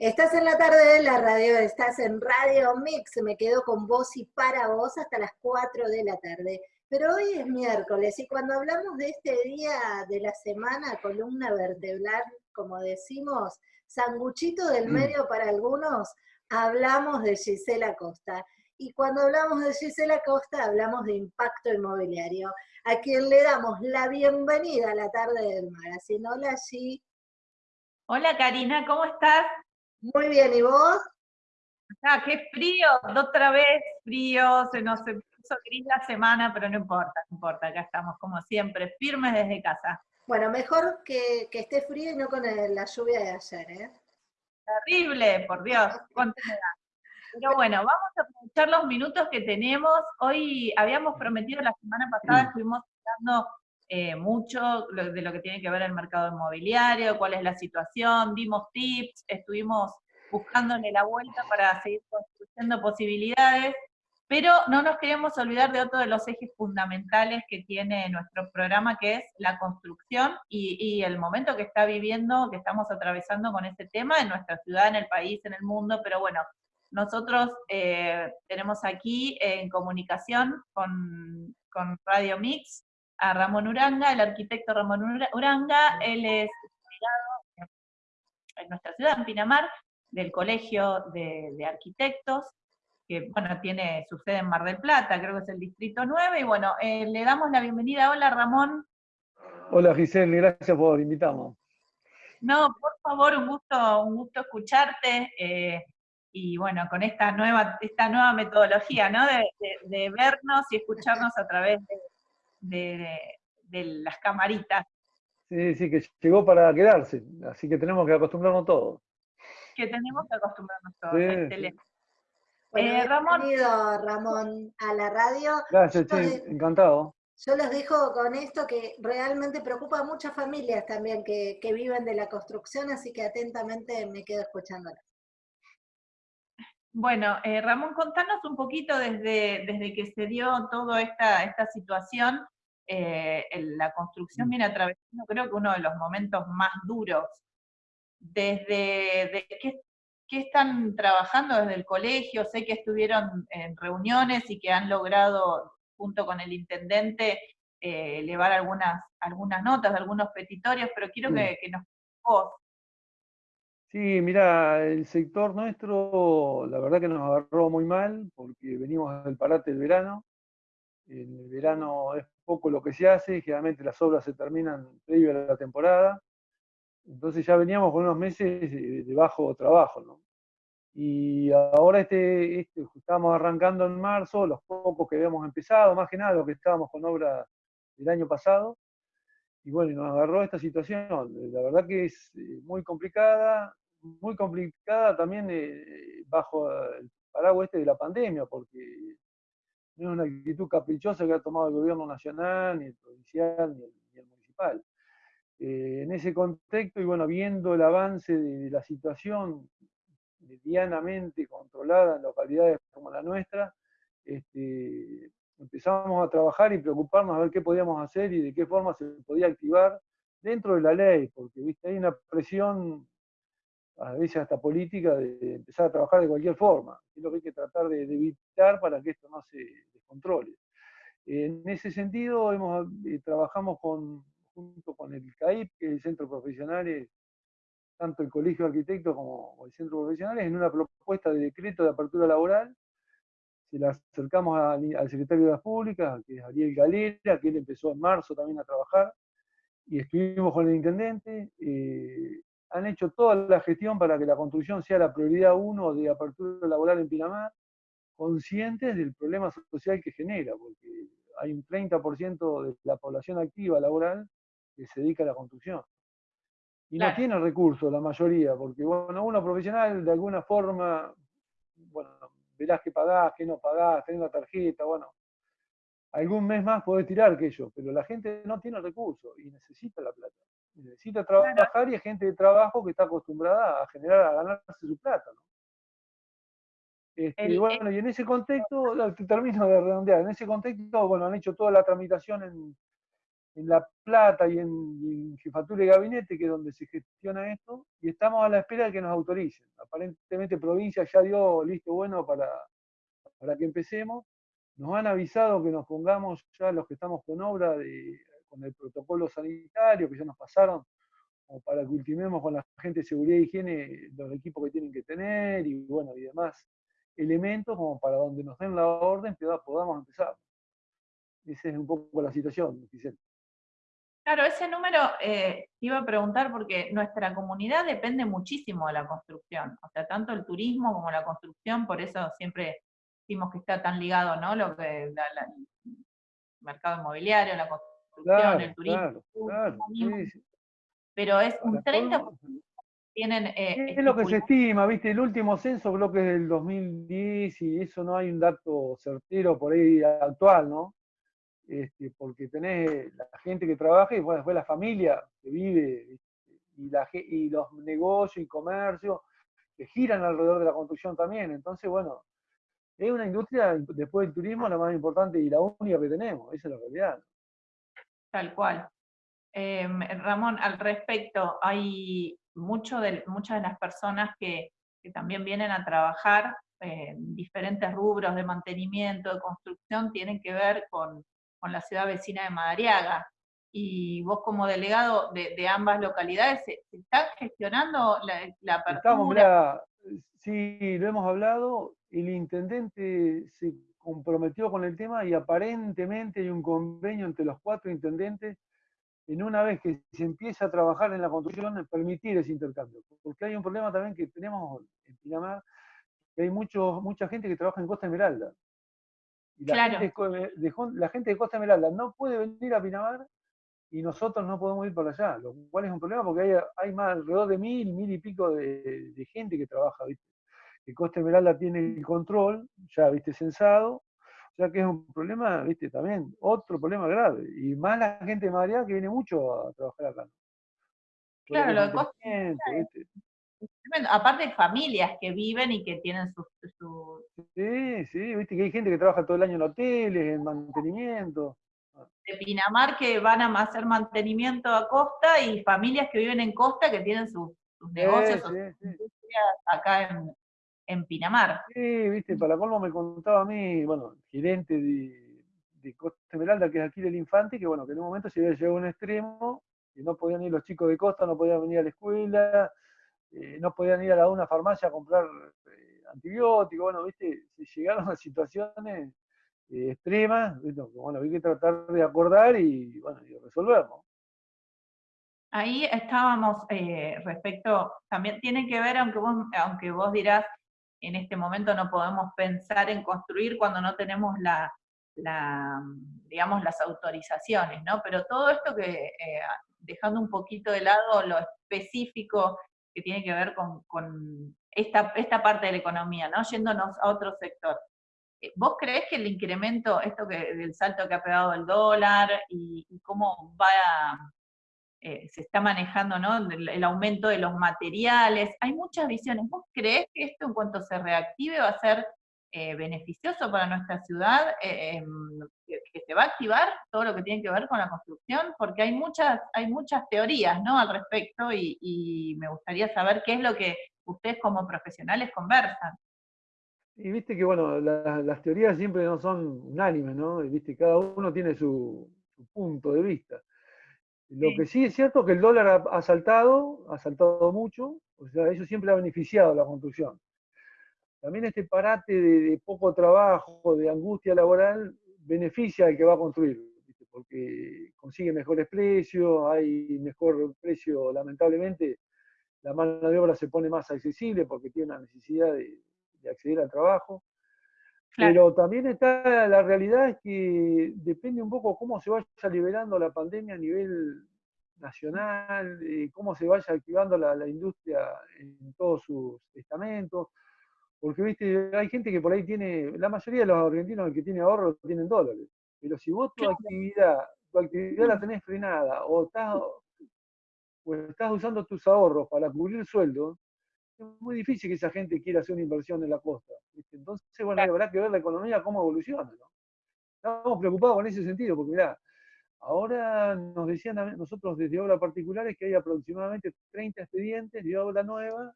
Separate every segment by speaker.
Speaker 1: Estás en la tarde de la radio, estás en Radio Mix, me quedo con vos y para vos hasta las 4 de la tarde. Pero hoy es miércoles y cuando hablamos de este día de la semana, columna vertebral, como decimos, sanguchito del mm. medio para algunos, hablamos de Gisela Costa. Y cuando hablamos de Gisela Costa, hablamos de impacto inmobiliario, a quien le damos la bienvenida a la tarde del mar. Así, hola, G.
Speaker 2: Hola, Karina, ¿cómo estás?
Speaker 1: Muy bien, ¿y vos?
Speaker 2: Ah, qué frío, otra vez frío, se nos puso gris la semana, pero no importa, no importa, acá estamos como siempre, firmes desde casa.
Speaker 1: Bueno, mejor que, esté frío y no con la lluvia de ayer, ¿eh?
Speaker 2: Terrible, por Dios, cuánto me da. Pero bueno, vamos a aprovechar los minutos que tenemos. Hoy habíamos prometido la semana pasada, estuvimos hablando eh, mucho de lo que tiene que ver el mercado inmobiliario, cuál es la situación, dimos tips, estuvimos buscándole la vuelta para seguir construyendo posibilidades, pero no nos queremos olvidar de otro de los ejes fundamentales que tiene nuestro programa, que es la construcción y, el momento que está viviendo, que estamos atravesando con este tema en nuestra ciudad, en el país, en el mundo, pero bueno, nosotros eh, tenemos aquí en comunicación con, con Radio Mix a Ramón Uranga, el arquitecto Ramón Uranga, él es en nuestra ciudad, en Pinamar, del Colegio de, Arquitectos, que bueno, tiene su sede en Mar del Plata, creo que es el Distrito 9, y bueno, eh, le damos la bienvenida. Hola Ramón.
Speaker 3: Hola Giselle, gracias por invitarnos.
Speaker 2: No, por favor, un gusto, un gusto escucharte, eh, y bueno, con esta nueva, esta nueva metodología, ¿no? de vernos y escucharnos a través de, de, las camaritas.
Speaker 3: Sí, sí, que llegó para quedarse, así que tenemos que acostumbrarnos todos.
Speaker 2: Que tenemos que acostumbrarnos todos, excelente.
Speaker 1: Eh, Ramón. Bienvenido, Ramón, a la radio.
Speaker 3: Gracias, encantado.
Speaker 1: Yo les dejo con esto que realmente preocupa a muchas familias también que, viven de la construcción, así que atentamente me quedo escuchándolas.
Speaker 2: Bueno, eh, Ramón, contanos un poquito desde, desde que se dio toda esta, esta situación, eh, la construcción mm. viene atravesando creo que uno de los momentos más duros. Desde qué, están trabajando desde el colegio, sé que estuvieron en reuniones y que han logrado, junto con el intendente, eh, elevar algunas, algunas notas, algunos petitorios, pero quiero que, que nos vos
Speaker 3: Sí, mira, el sector nuestro, la verdad que nos agarró muy mal, porque venimos del parate del verano. En el verano es poco lo que se hace, generalmente las obras se terminan previo a la temporada. Entonces ya veníamos con unos meses de bajo trabajo, ¿no? Y ahora este, este, arrancando en marzo, los pocos que habíamos empezado, más que nada los que estábamos con obra del año pasado, y bueno, nos agarró esta situación. La verdad que es eh, muy complicada, muy complicada también eh, bajo el paraguas este de la pandemia, porque no es una actitud caprichosa que ha tomado el gobierno nacional, ni el provincial, ni el, municipal. Eh, en ese contexto, y bueno, viendo el avance de, la situación medianamente controlada en localidades como la nuestra, este, empezamos a trabajar y preocuparnos a ver qué podíamos hacer y de qué forma se podía activar dentro de la ley, porque ¿viste? hay una presión, a veces hasta política, de empezar a trabajar de cualquier forma. Es lo que hay que tratar de, evitar para que esto no se descontrole. En ese sentido, hemos, eh, trabajamos con, junto con el CAIP, que es el Centro Profesionales, tanto el Colegio de Arquitectos como el Centro Profesionales, en una propuesta de decreto de apertura laboral se la acercamos al, secretario de las Públicas, que es Ariel Galera, que él empezó en marzo también a trabajar, y estuvimos con el intendente. Eh, han hecho toda la gestión para que la construcción sea la prioridad uno de apertura laboral en Pinamar, conscientes del problema social que genera, porque hay un 30% de la población activa laboral que se dedica a la construcción. Y no tiene recursos la mayoría, porque bueno, uno profesional de alguna forma, bueno, verás que pagás, que no pagás, tenés una tarjeta, bueno, algún mes más podés tirar que yo, pero la gente no tiene recursos y necesita la plata. Necesita trabajar y hay gente de trabajo que está acostumbrada a generar, a ganarse su plata. ¿no? Este, y bueno, y en ese contexto, termino de redondear, en ese contexto, bueno, han hecho toda la tramitación en, en La Plata y en, jefatura de gabinete, que es donde se gestiona esto, y estamos a la espera de que nos autoricen. Aparentemente provincia ya dio listo bueno para, para que empecemos. Nos han avisado que nos pongamos ya los que estamos con obra de, con el protocolo sanitario, que ya nos pasaron, o para que ultimemos con la gente de seguridad y higiene los equipos que tienen que tener y bueno, y demás elementos como para donde nos den la orden podamos empezar. Esa es un poco la situación, Giselle.
Speaker 2: Claro, ese número eh, iba a preguntar porque nuestra comunidad depende muchísimo de la construcción, o sea, tanto el turismo como la construcción, por eso siempre decimos que está tan ligado, ¿no? Lo que el mercado inmobiliario, la construcción, el turismo. Claro, Pero es un 30% tienen...
Speaker 3: Eh, es lo que se estima, viste, el último censo creo que es del 2010 y eso no hay un dato certero por ahí actual, ¿no? Este, porque tenés la gente que trabaja y después la familia que vive y, la, y los negocios y comercios que giran alrededor de la construcción también. Entonces, bueno, es una industria, después del turismo, la más importante y la única que tenemos, esa es la realidad.
Speaker 2: Tal cual. Em, Ramón, al respecto, hay mucho de, muchas de las personas que, que también vienen a trabajar en diferentes rubros de mantenimiento, de construcción, tienen que ver con con la ciudad vecina de Madariaga. Y vos como delegado de, ambas localidades, ¿se, está gestionando la, la apertura?
Speaker 3: sí, lo hemos hablado, el intendente se comprometió con el tema y aparentemente hay un convenio entre los cuatro intendentes en una vez que se empieza a trabajar en la construcción, permitir ese intercambio. Porque hay un problema también que tenemos en Pinamar, que hay mucho, mucha gente que trabaja en Costa Esmeralda. Y la, gente de, la gente de Costa Esmeralda no puede venir a Pinamar y nosotros no podemos ir para allá, lo cual es un problema porque hay, hay más alrededor de mil, mil y pico de, gente que trabaja, ¿viste? Que Costa Esmeralda tiene el control, ya, ¿viste? Censado, o sea que es un problema, ¿viste? También otro problema grave. Y más la gente de Madrid que viene mucho a trabajar acá.
Speaker 2: Claro, lo de Costa Aparte de familias que viven y que tienen sus...
Speaker 3: Sí, sí, viste que hay gente que trabaja todo el año en hoteles, en mantenimiento.
Speaker 2: De Pinamar que van a hacer mantenimiento a costa y familias que viven en costa que tienen sus, negocios acá en, Pinamar.
Speaker 3: Sí, viste, para colmo me contaba a mí, bueno, gerente de, de Costa Esmeralda, que es aquí del Infante, que bueno, que en un momento se había llegado a un extremo, que no podían ir los chicos de costa, no podían venir a la escuela, eh, no podían ir a una farmacia a comprar eh, antibióticos, bueno, viste, se llegaron a situaciones eh, extremas, bueno, hay que tratar de acordar y, bueno, y resolverlo.
Speaker 2: Ahí estábamos respecto, también tiene que ver, aunque vos, aunque vos dirás, en este momento no podemos pensar en construir cuando no tenemos la, digamos, las autorizaciones, ¿no? Pero todo esto que, dejando un poquito de lado lo específico que tiene que ver con, esta, parte de la economía, ¿no? Yéndonos a otro sector. Eh, ¿Vos creés que el incremento, esto que del salto que ha pegado el dólar y, cómo va eh, se está manejando ¿no? el, aumento de los materiales? Hay muchas visiones. ¿Vos creés que esto en cuanto se reactive va a ser eh, beneficioso para nuestra ciudad, eh, em, que se va a activar todo lo que tiene que ver con la construcción, porque hay muchas, hay muchas teorías ¿no? al respecto y, me gustaría saber qué es lo que ustedes como profesionales conversan.
Speaker 3: Y viste que, bueno, las teorías siempre no son unánimes, ¿no? Viste, cada uno tiene su, punto de vista. Lo que sí es cierto es que el dólar ha, ha, saltado, ha saltado mucho, o sea, eso siempre ha beneficiado a la construcción. También este parate de, poco trabajo, de angustia laboral, beneficia al que va a construir, porque consigue mejores precios, hay mejor precio, lamentablemente, la mano de obra se pone más accesible porque tiene la necesidad de, acceder al trabajo. Pero también está la realidad es que depende un poco cómo se vaya liberando la pandemia a nivel nacional, eh, cómo se vaya activando la, la industria en todos sus estamentos. Porque, viste, hay gente que por ahí tiene, la mayoría de los argentinos que tiene ahorros tienen dólares. Pero si vos tu actividad, tu actividad la tenés frenada o estás, o estás usando tus ahorros para cubrir sueldo, es muy difícil que esa gente quiera hacer una inversión en la costa. Entonces, bueno, habrá que ver la economía cómo evoluciona. ¿no? Estamos preocupados con ese sentido, porque mirá, Ahora nos decían a nosotros desde obra particulares que hay aproximadamente 30 expedientes de obra nueva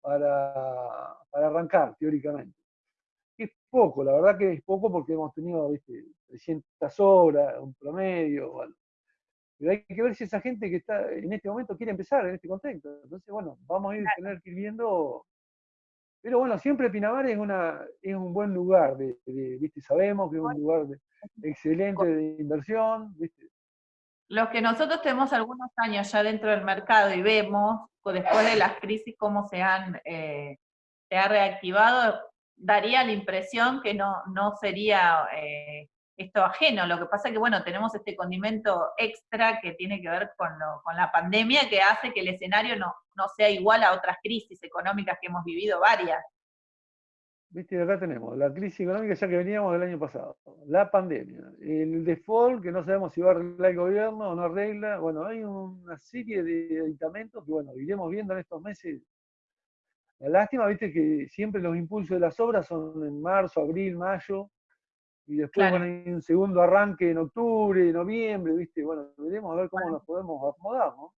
Speaker 3: para, para arrancar, teóricamente. Es poco, la verdad que es poco porque hemos tenido 300 obras, un promedio, bueno. Pero hay que ver si esa gente que está en este momento quiere empezar en este contexto. Entonces, bueno, vamos a ir, tener que ir viendo. Pero bueno, siempre Pinamar es, una, es un buen lugar, de, ¿viste? sabemos que es un lugar excelente de inversión. ¿viste?
Speaker 2: Los que nosotros tenemos algunos años ya dentro del mercado y vemos después de las crisis cómo se han eh, se ha reactivado, daría la impresión que no, no sería eh, esto ajeno. Lo que pasa es que, bueno, tenemos este condimento extra que tiene que ver con, con la pandemia que hace que el escenario no, no sea igual a otras crisis económicas que hemos vivido varias.
Speaker 3: Viste, acá tenemos la crisis económica ya que veníamos del año pasado, la pandemia, el default que no sabemos si va a arreglar el gobierno o no arregla, bueno, hay una serie de aditamentos que, bueno, iremos viendo en estos meses. La lástima, viste, que siempre los impulsos de las obras son en marzo, abril, mayo, y después bueno, hay un segundo arranque en octubre, noviembre, viste, bueno, veremos a ver cómo nos podemos acomodar, ¿no?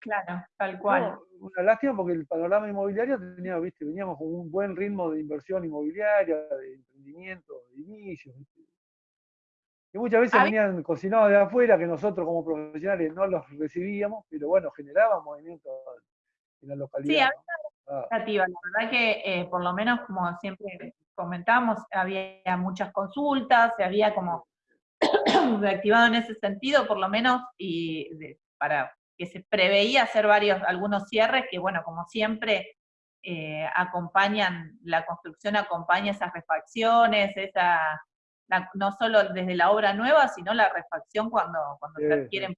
Speaker 2: Claro, tal cual.
Speaker 3: una lástima porque el panorama inmobiliario tenía, viste, veníamos con un buen ritmo de inversión inmobiliaria, de emprendimiento, de inicios, ¿viste? Que muchas veces venían cocinados de afuera, que nosotros como profesionales no los recibíamos, pero bueno, generaban movimiento en la localidad. Sí, había
Speaker 2: una expectativa, la verdad que eh, por lo menos como siempre comentamos, había muchas consultas, se había como reactivado en ese sentido, por lo menos, y para que se preveía hacer varios, algunos cierres que, bueno, como siempre, eh, acompañan, la construcción acompaña esas refacciones, esa, no solo desde la obra nueva, sino la refacción cuando, cuando se adquieren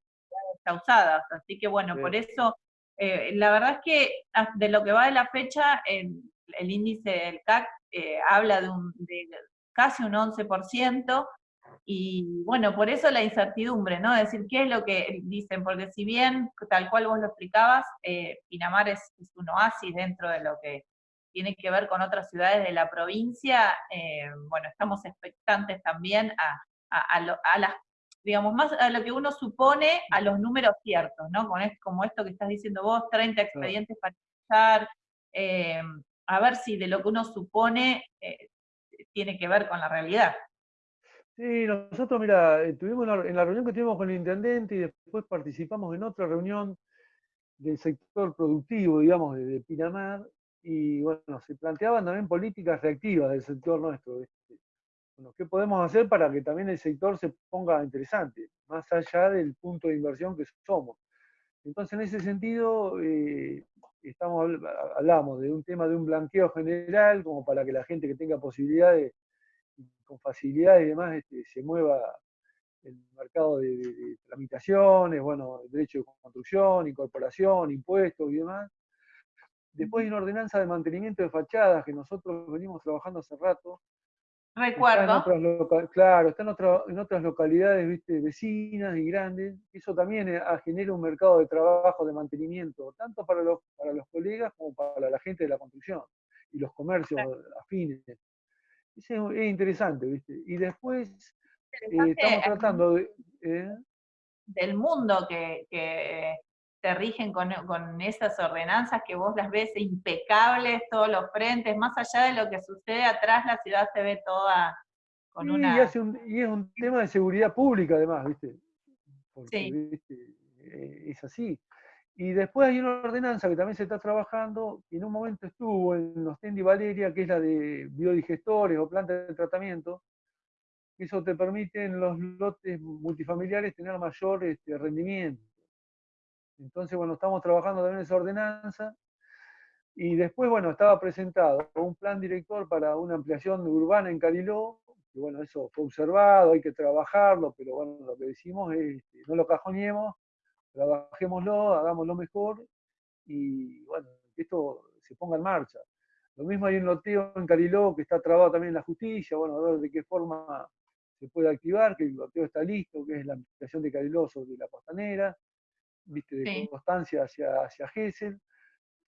Speaker 2: causadas. Así que bueno, por eso, eh, la verdad es que ah, de lo que va de la fecha, el, índice del CAC eh, habla de, un, de casi un 11%, y bueno, por eso la incertidumbre, ¿no? Es decir, ¿qué es lo que dicen? Porque si bien, tal cual vos lo explicabas, eh, Pinamar es, un oasis dentro de lo que tiene que ver con otras ciudades de la provincia, eh, bueno, estamos expectantes también a, a, las, digamos, más a lo que uno supone, a los números ciertos, ¿no? Con como esto que estás diciendo vos, 30 expedientes para empezar, eh, a ver si de lo que uno supone tiene que ver con la realidad.
Speaker 3: Sí, nosotros, mira, eh, en la reunión que tuvimos con el intendente y después participamos en otra reunión del sector productivo, digamos, de, Pinamar, y bueno, se planteaban también políticas reactivas del sector nuestro. Bueno, ¿Qué podemos hacer para que también el sector se ponga interesante, más allá del punto de inversión que somos? Entonces, en ese sentido, eh, estamos, hablamos de un tema de un blanqueo general, como para que la gente que tenga posibilidades con facilidad y demás este, se mueva el mercado de, tramitaciones, bueno, derecho de construcción, incorporación, impuestos y demás. Después hay una ordenanza de mantenimiento de fachadas que nosotros venimos trabajando hace rato.
Speaker 2: Recuerdo.
Speaker 3: claro, está en, en, otras localidades ¿viste? vecinas y grandes. Eso también eh, genera un mercado de trabajo de mantenimiento, tanto para los, para los colegas como para la gente de la construcción y los comercios afines es, interesante, ¿viste? Y después eh, estamos tratando de... ¿eh?
Speaker 2: Del mundo que, que te rigen con, esas ordenanzas que vos las ves impecables, todos los frentes, más allá de lo que sucede atrás, la ciudad se ve toda con una...
Speaker 3: Y, y, es un tema de seguridad pública además, ¿viste? sí. ¿viste? Eh, es así. Y después hay una ordenanza que también se está trabajando, y en un momento estuvo en Ostendi Valeria, que es la de biodigestores o plantas de tratamiento. Eso te permite en los lotes multifamiliares tener mayor este, rendimiento. Entonces, bueno, estamos trabajando también esa ordenanza. Y después, bueno, estaba presentado un plan director para una ampliación urbana en Cariló, y bueno, eso fue observado, hay que trabajarlo, pero bueno, lo que decimos es, este, no lo cajoneemos, trabajémoslo, hagámoslo mejor y bueno, que esto se ponga en marcha. Lo mismo hay un loteo en Cariló que está trabado también en la justicia, bueno, a ver de qué forma se puede activar, que el loteo está listo, que es la ampliación de Cariló sobre la costanera, viste, de constancia hacia, hacia Gesell.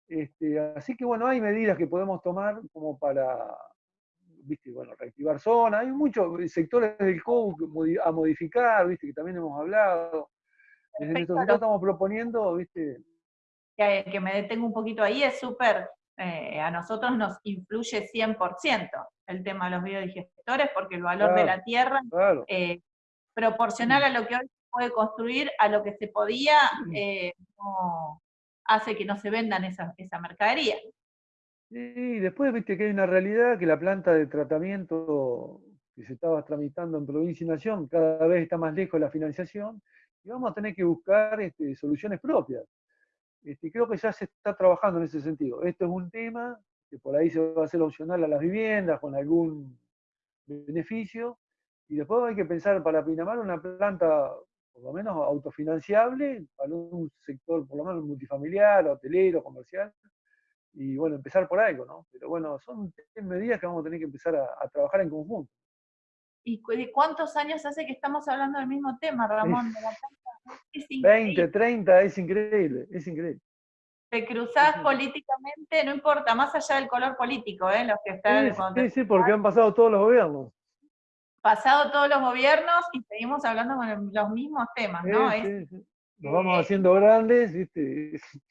Speaker 3: Este, así que bueno, hay medidas que podemos tomar como para viste, bueno, reactivar zonas, hay muchos sectores del COU a modificar, viste, que también hemos hablado. Desde nuestro sector estamos proponiendo, viste.
Speaker 2: Que, que me detengo un poquito ahí, es súper, eh, a nosotros nos influye 100% el tema de los biodigestores, porque el valor de la tierra, eh, proporcional a lo que hoy puede construir, a lo que se podía, eh, hace que no se vendan esa, esa mercadería.
Speaker 3: Y después viste que hay una realidad que la planta de tratamiento que se estaba tramitando en provincia y nación cada vez está más lejos de la financiación y vamos a tener que buscar este, soluciones propias. Este, creo que ya se está trabajando en ese sentido. Esto es un tema que por ahí se va a hacer opcional a las viviendas con algún beneficio y después hay que pensar para Pinamar una planta por lo menos autofinanciable para un sector por lo menos multifamiliar, hotelero, comercial, y bueno, empezar por algo, ¿no? Pero bueno, son medidas que vamos a tener que empezar a, trabajar en conjunto.
Speaker 2: ¿Y cuántos años hace que estamos hablando del mismo tema, Ramón?
Speaker 3: 20, 30, es increíble, es increíble.
Speaker 2: Te cruzás políticamente, no importa, más allá del color político, ¿eh? Los que están...
Speaker 3: Sí, sí, porque han pasado todos los gobiernos.
Speaker 2: Pasado todos los gobiernos y seguimos hablando con los mismos temas, ¿no?
Speaker 3: Sí, sí, Nos vamos haciendo grandes, ¿viste?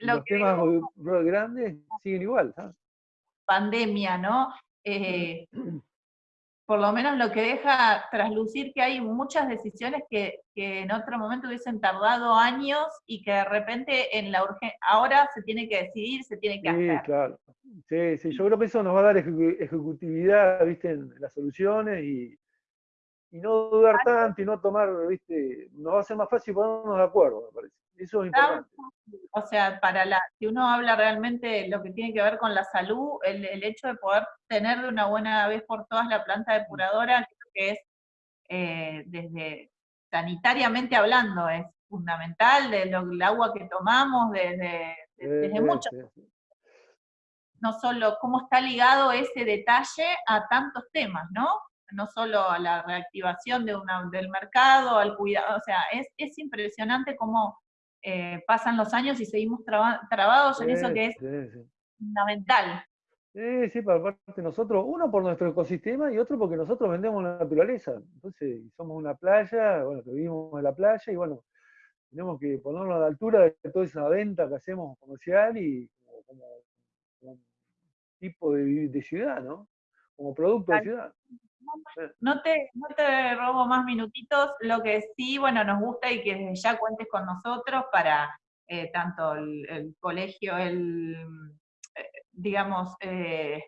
Speaker 3: los temas grandes siguen igual.
Speaker 2: Pandemia, ¿no? Eh, por lo menos lo que deja traslucir que hay muchas decisiones que, en otro momento hubiesen tardado años y que de repente en la ahora se tiene que decidir, se tiene que hacer.
Speaker 3: Sí, claro. Sí, sí, yo creo que eso nos va a dar ejecutividad, viste, en las soluciones y, y no dudar tanto y no tomar, viste, nos va a ser más fácil ponernos de acuerdo, me parece. Eso es importante.
Speaker 2: O sea, para la, si uno habla realmente de lo que tiene que ver con la salud, el, el hecho de poder tener de una buena vez por todas la planta depuradora, creo que es eh, desde sanitariamente hablando, es fundamental, de lo, el agua que tomamos, desde, desde mucho. No solo cómo está ligado ese detalle a tantos temas, ¿no? no solo a la reactivación de una, del mercado, al cuidado, o sea, es, es impresionante cómo eh, pasan los años y seguimos trabados en eso que es fundamental.
Speaker 3: Sí, sí, para parte nosotros, uno por nuestro ecosistema y otro porque nosotros vendemos la naturaleza. Entonces, somos una playa, bueno, que vivimos en la playa y bueno, tenemos que ponernos a la altura de toda esa venta que hacemos comercial y como, un tipo de, de, ciudad, ¿no? Como producto de ciudad.
Speaker 2: No te, robo más minutitos, lo que sí, bueno, nos gusta y que ya cuentes con nosotros para eh, tanto el, colegio, el, eh, digamos, eh,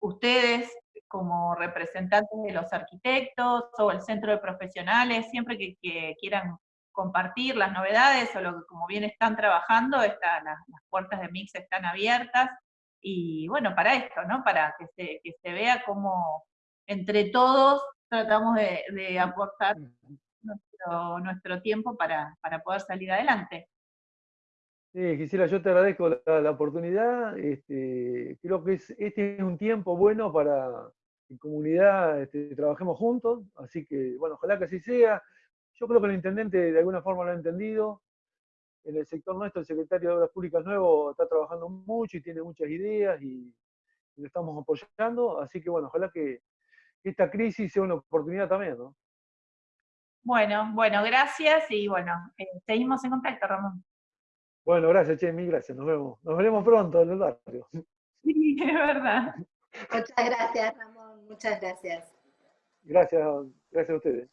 Speaker 2: ustedes como representantes de los arquitectos o el centro de profesionales, siempre que, quieran compartir las novedades o lo que como bien están trabajando, está, las, puertas de Mix están abiertas, y bueno, para esto, ¿no? Para que se vea cómo, entre todos tratamos de, aportar nuestro, tiempo para, poder salir adelante.
Speaker 3: Sí, Gisela, yo te agradezco la, oportunidad. Este, creo que este es un tiempo bueno para que en comunidad este, trabajemos juntos, así que, bueno, ojalá que así sea. Yo creo que el intendente de alguna forma lo ha entendido. En el sector nuestro, el secretario de Obras Públicas nuevo está trabajando mucho y tiene muchas ideas y lo estamos apoyando, así que, bueno, ojalá que, esta crisis sea una oportunidad también, ¿no?
Speaker 2: Bueno, bueno, gracias y bueno, eh, seguimos en contacto, Ramón.
Speaker 3: Bueno, gracias, Che, mil gracias. Nos vemos. Nos veremos pronto en el barrio.
Speaker 2: Sí, es verdad.
Speaker 1: Muchas gracias, Ramón. Muchas gracias.
Speaker 3: Gracias, gracias a ustedes.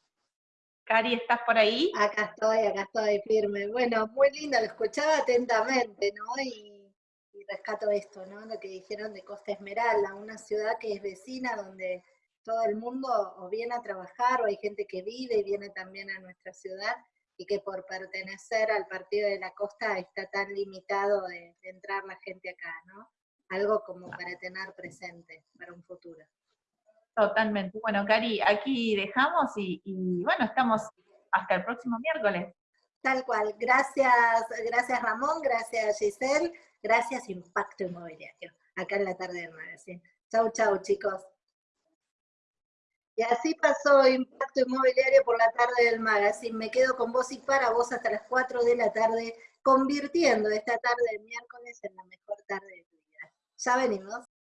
Speaker 2: Cari, ¿estás por ahí?
Speaker 1: Acá estoy, acá estoy firme. Bueno, muy lindo, lo escuchaba atentamente, ¿no? Y, y rescato esto, ¿no? Lo que dijeron de Costa Esmeralda, una ciudad que es vecina donde todo el mundo o viene a trabajar o hay gente que vive y viene también a nuestra ciudad y que por pertenecer al partido de la costa está tan limitado de, entrar la gente acá, ¿no? Algo como para tener presente para un futuro.
Speaker 2: Totalmente. Bueno, Cari, aquí dejamos y, y bueno, estamos hasta el próximo miércoles.
Speaker 1: Tal cual. Gracias, gracias Ramón, gracias Giselle, gracias Impacto Inmobiliario, acá en la tarde del magazine. Chau, chau, chicos. Y así pasó Impacto Inmobiliario por la tarde del magazine. Me quedo con vos y para vos hasta las 4 de la tarde, convirtiendo esta tarde de miércoles en la mejor tarde de tu vida. Ya venimos.